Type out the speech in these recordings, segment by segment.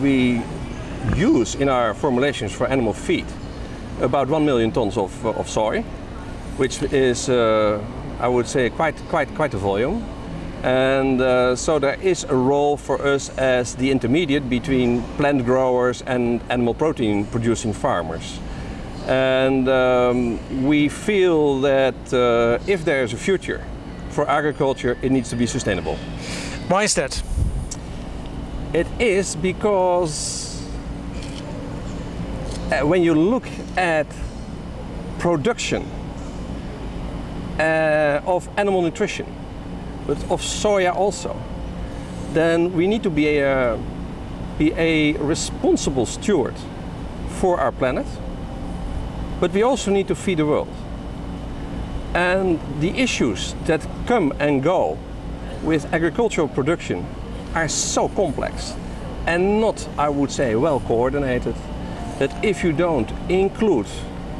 we use in our formulations for animal feed about 1 million tons of, of soy, which is, uh, I would say, quite, quite, quite a volume. And uh, so there is a role for us as the intermediate between plant growers and animal protein producing farmers. And um, we feel that uh, if there is a future for agriculture, it needs to be sustainable. Why is that? It is because uh, when you look at production uh, of animal nutrition, but of soya also, then we need to be a, be a responsible steward for our planet, but we also need to feed the world. And the issues that come and go with agricultural production are so complex and not, I would say, well coordinated, that if you don't include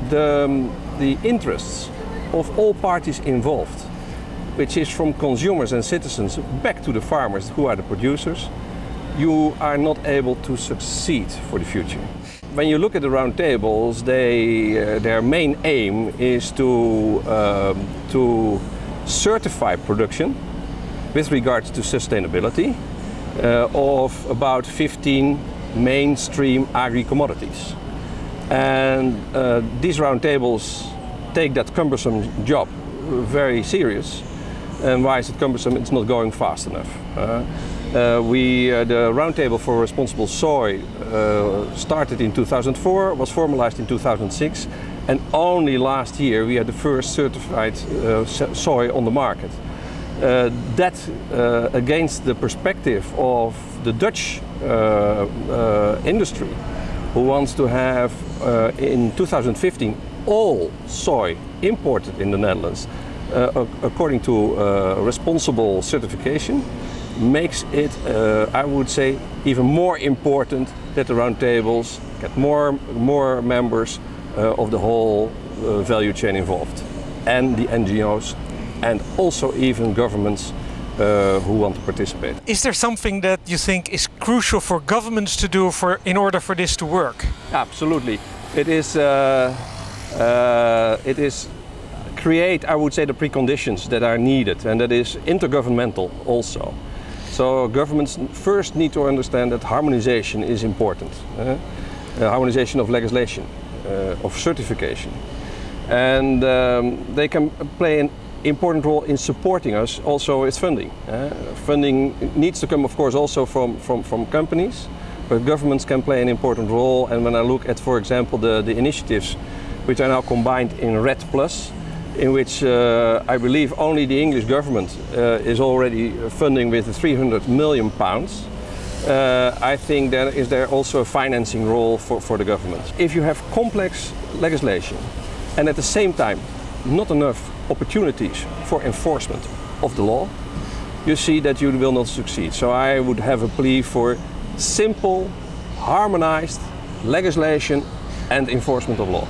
the, um, the interests of all parties involved, which is from consumers and citizens back to the farmers who are the producers, you are not able to succeed for the future. When you look at the roundtables, they, uh, their main aim is to, um, to certify production with regards to sustainability of about 15 mainstream agri-commodities. And uh, these roundtables take that cumbersome job very serious and why is it cumbersome? It's not going fast enough. Uh, uh, we, uh, the Roundtable for Responsible Soy uh, started in 2004, was formalized in 2006, and only last year we had the first certified uh, soy on the market. Uh, that against the perspective of the Dutch industry, who wants to have in 2015 all soy imported in the Netherlands uh, according to uh, responsible certification makes it, uh, I would say, even more important that the roundtables get more, more members uh, of the whole uh, value chain involved and the NGOs and also even governments uh, who want to participate. Is there something that you think is crucial for governments to do for, in order for this to work? Absolutely. It is, it is create, I would say, the preconditions that are needed, and that is intergovernmental also. So governments first need to understand that harmonization is important. Uh, uh, harmonization of legislation, uh, of certification. And um, they can play an important role in supporting us also with funding. Uh, funding needs to come, of course, also from, from, from companies, but governments can play an important role. And when I look at, for example, the, the initiatives which are now combined in REDD Plus, in which uh, I believe only the English government uh, is already funding with 300 million pounds. Uh, I think that is there also a financing role for, for the government. If you have complex legislation and at the same time not enough opportunities for enforcement of the law, you see that you will not succeed. So I would have a plea for simple, harmonized legislation and enforcement of law.